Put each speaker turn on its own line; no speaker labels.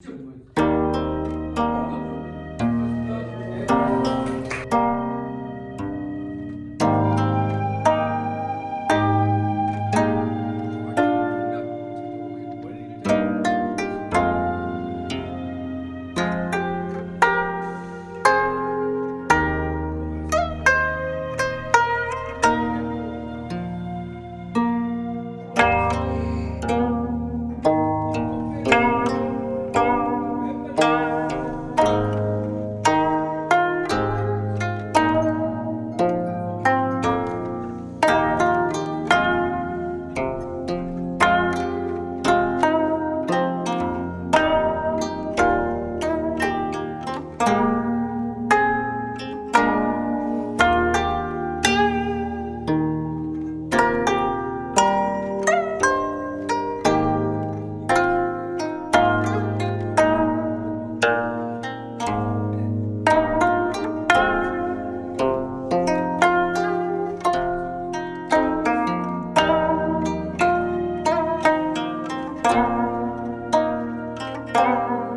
Thank Música